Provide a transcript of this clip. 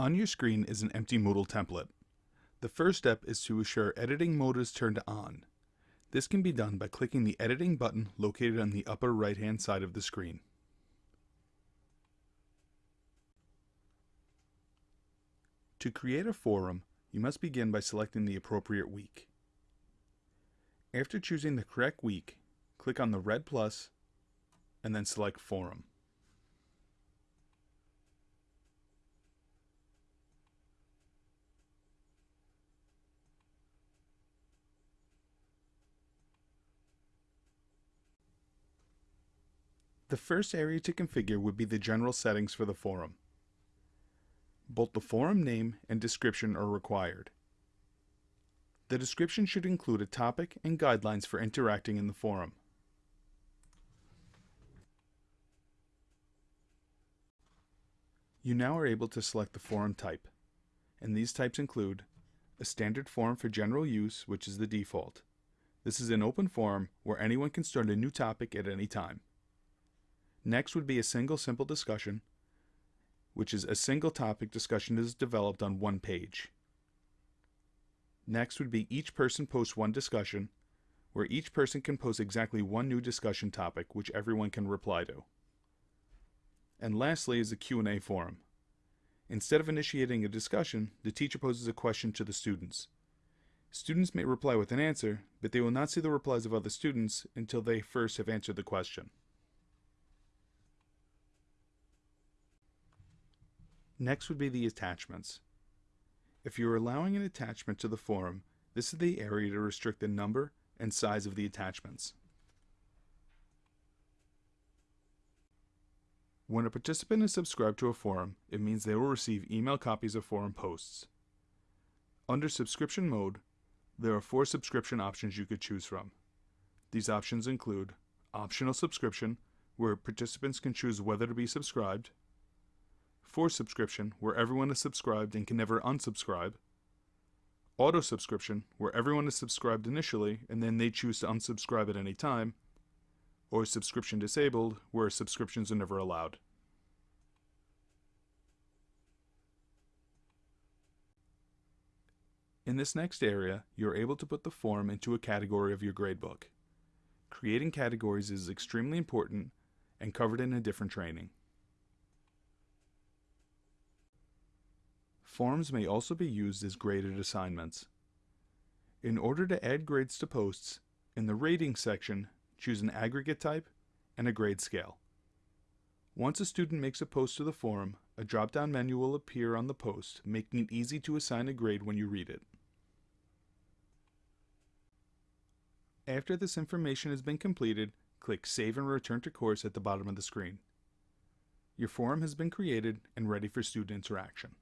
On your screen is an empty Moodle template. The first step is to assure editing mode is turned on. This can be done by clicking the editing button located on the upper right hand side of the screen. To create a forum, you must begin by selecting the appropriate week. After choosing the correct week, click on the red plus and then select Forum. The first area to configure would be the general settings for the forum. Both the forum name and description are required. The description should include a topic and guidelines for interacting in the forum. You now are able to select the forum type, and these types include a standard forum for general use, which is the default. This is an open forum where anyone can start a new topic at any time. Next would be a single simple discussion, which is a single topic discussion is developed on one page. Next would be each person posts one discussion, where each person can post exactly one new discussion topic which everyone can reply to. And lastly is a Q&A forum. Instead of initiating a discussion, the teacher poses a question to the students. Students may reply with an answer, but they will not see the replies of other students until they first have answered the question. Next would be the attachments. If you're allowing an attachment to the forum, this is the area to restrict the number and size of the attachments. When a participant is subscribed to a forum, it means they will receive email copies of forum posts. Under subscription mode, there are four subscription options you could choose from. These options include optional subscription, where participants can choose whether to be subscribed, Force subscription, where everyone is subscribed and can never unsubscribe. Auto subscription, where everyone is subscribed initially and then they choose to unsubscribe at any time. Or subscription disabled, where subscriptions are never allowed. In this next area, you're able to put the form into a category of your gradebook. Creating categories is extremely important and covered in a different training. Forms may also be used as graded assignments. In order to add grades to posts, in the rating section, choose an aggregate type and a grade scale. Once a student makes a post to the forum, a drop-down menu will appear on the post, making it easy to assign a grade when you read it. After this information has been completed, click Save and Return to Course at the bottom of the screen. Your forum has been created and ready for student interaction.